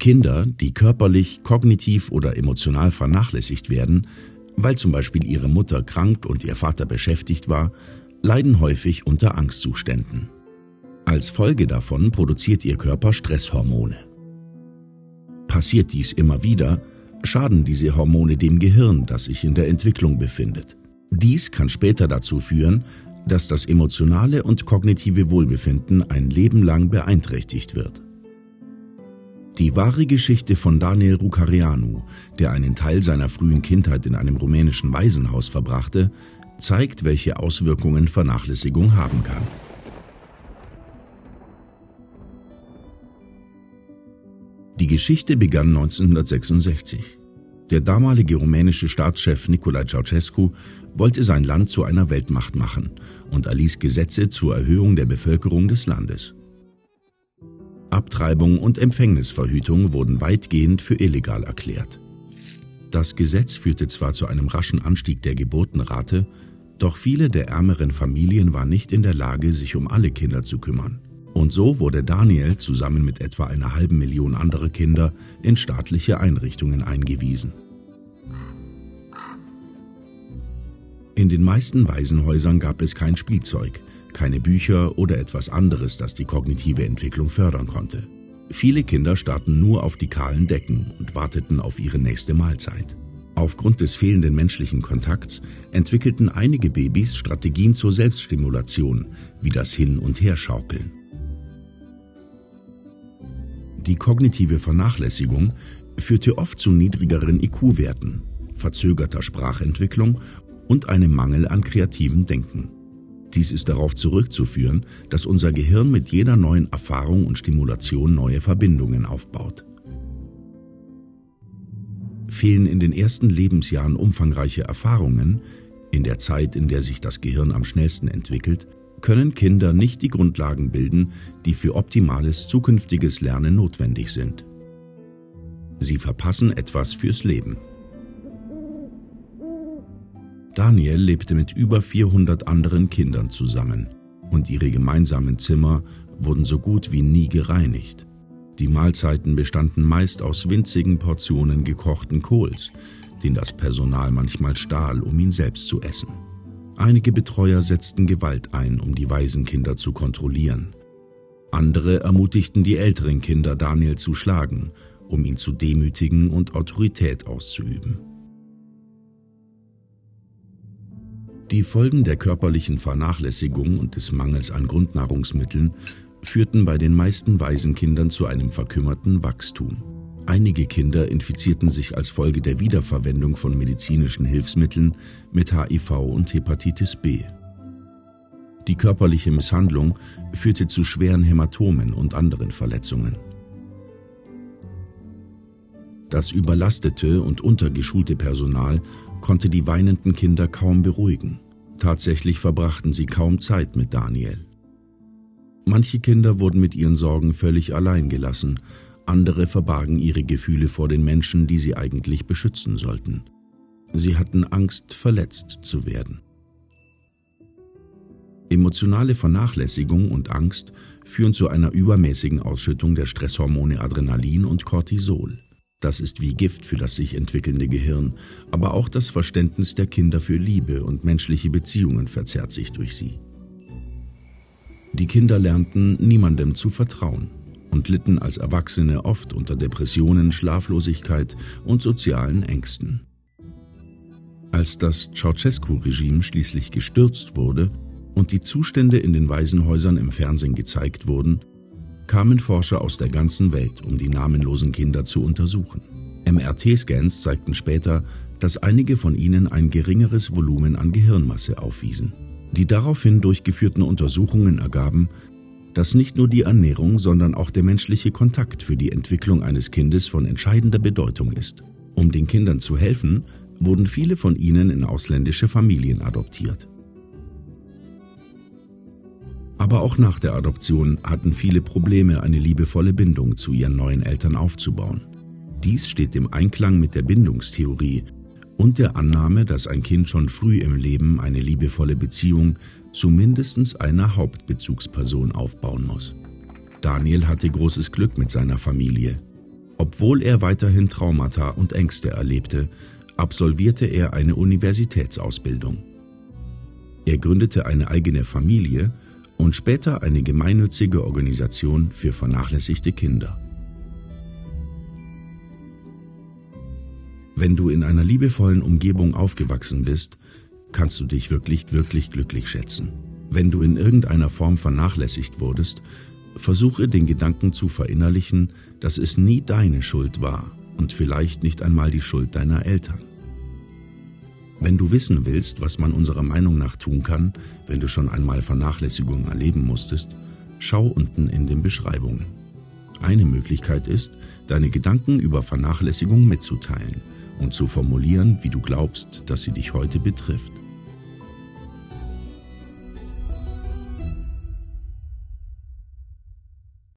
Kinder, die körperlich, kognitiv oder emotional vernachlässigt werden, weil zum Beispiel ihre Mutter krank und ihr Vater beschäftigt war, leiden häufig unter Angstzuständen. Als Folge davon produziert ihr Körper Stresshormone. Passiert dies immer wieder, schaden diese Hormone dem Gehirn, das sich in der Entwicklung befindet. Dies kann später dazu führen, dass das emotionale und kognitive Wohlbefinden ein Leben lang beeinträchtigt wird. Die wahre Geschichte von Daniel Rucarianu, der einen Teil seiner frühen Kindheit in einem rumänischen Waisenhaus verbrachte, zeigt, welche Auswirkungen Vernachlässigung haben kann. Die Geschichte begann 1966. Der damalige rumänische Staatschef Nicolae Ceausescu wollte sein Land zu einer Weltmacht machen und erließ Gesetze zur Erhöhung der Bevölkerung des Landes. Abtreibung und Empfängnisverhütung wurden weitgehend für illegal erklärt. Das Gesetz führte zwar zu einem raschen Anstieg der Geburtenrate, doch viele der ärmeren Familien waren nicht in der Lage, sich um alle Kinder zu kümmern. Und so wurde Daniel zusammen mit etwa einer halben Million anderer Kinder in staatliche Einrichtungen eingewiesen. In den meisten Waisenhäusern gab es kein Spielzeug, keine Bücher oder etwas anderes, das die kognitive Entwicklung fördern konnte. Viele Kinder starrten nur auf die kahlen Decken und warteten auf ihre nächste Mahlzeit. Aufgrund des fehlenden menschlichen Kontakts entwickelten einige Babys Strategien zur Selbststimulation, wie das Hin- und Herschaukeln. Die kognitive Vernachlässigung führte oft zu niedrigeren IQ-Werten, verzögerter Sprachentwicklung und einem Mangel an kreativem Denken. Dies ist darauf zurückzuführen, dass unser Gehirn mit jeder neuen Erfahrung und Stimulation neue Verbindungen aufbaut. Fehlen in den ersten Lebensjahren umfangreiche Erfahrungen, in der Zeit, in der sich das Gehirn am schnellsten entwickelt, können Kinder nicht die Grundlagen bilden, die für optimales zukünftiges Lernen notwendig sind. Sie verpassen etwas fürs Leben. Daniel lebte mit über 400 anderen Kindern zusammen und ihre gemeinsamen Zimmer wurden so gut wie nie gereinigt. Die Mahlzeiten bestanden meist aus winzigen Portionen gekochten Kohls, den das Personal manchmal stahl, um ihn selbst zu essen. Einige Betreuer setzten Gewalt ein, um die Waisenkinder zu kontrollieren. Andere ermutigten die älteren Kinder, Daniel zu schlagen, um ihn zu demütigen und Autorität auszuüben. Die Folgen der körperlichen Vernachlässigung und des Mangels an Grundnahrungsmitteln führten bei den meisten Waisenkindern zu einem verkümmerten Wachstum. Einige Kinder infizierten sich als Folge der Wiederverwendung von medizinischen Hilfsmitteln mit HIV und Hepatitis B. Die körperliche Misshandlung führte zu schweren Hämatomen und anderen Verletzungen. Das überlastete und untergeschulte Personal konnte die weinenden Kinder kaum beruhigen. Tatsächlich verbrachten sie kaum Zeit mit Daniel. Manche Kinder wurden mit ihren Sorgen völlig allein gelassen, andere verbargen ihre Gefühle vor den Menschen, die sie eigentlich beschützen sollten. Sie hatten Angst, verletzt zu werden. Emotionale Vernachlässigung und Angst führen zu einer übermäßigen Ausschüttung der Stresshormone Adrenalin und Cortisol. Das ist wie Gift für das sich entwickelnde Gehirn, aber auch das Verständnis der Kinder für Liebe und menschliche Beziehungen verzerrt sich durch sie. Die Kinder lernten, niemandem zu vertrauen und litten als Erwachsene oft unter Depressionen, Schlaflosigkeit und sozialen Ängsten. Als das Ceausescu-Regime schließlich gestürzt wurde und die Zustände in den Waisenhäusern im Fernsehen gezeigt wurden, kamen Forscher aus der ganzen Welt, um die namenlosen Kinder zu untersuchen. MRT-Scans zeigten später, dass einige von ihnen ein geringeres Volumen an Gehirnmasse aufwiesen. Die daraufhin durchgeführten Untersuchungen ergaben, dass nicht nur die Ernährung, sondern auch der menschliche Kontakt für die Entwicklung eines Kindes von entscheidender Bedeutung ist. Um den Kindern zu helfen, wurden viele von ihnen in ausländische Familien adoptiert. Aber auch nach der Adoption hatten viele Probleme, eine liebevolle Bindung zu ihren neuen Eltern aufzubauen. Dies steht im Einklang mit der Bindungstheorie, und der Annahme, dass ein Kind schon früh im Leben eine liebevolle Beziehung zu mindestens einer Hauptbezugsperson aufbauen muss. Daniel hatte großes Glück mit seiner Familie. Obwohl er weiterhin Traumata und Ängste erlebte, absolvierte er eine Universitätsausbildung. Er gründete eine eigene Familie und später eine gemeinnützige Organisation für vernachlässigte Kinder. Wenn du in einer liebevollen Umgebung aufgewachsen bist, kannst du dich wirklich, wirklich glücklich schätzen. Wenn du in irgendeiner Form vernachlässigt wurdest, versuche den Gedanken zu verinnerlichen, dass es nie deine Schuld war und vielleicht nicht einmal die Schuld deiner Eltern. Wenn du wissen willst, was man unserer Meinung nach tun kann, wenn du schon einmal Vernachlässigung erleben musstest, schau unten in den Beschreibungen. Eine Möglichkeit ist, deine Gedanken über Vernachlässigung mitzuteilen und zu formulieren, wie du glaubst, dass sie dich heute betrifft.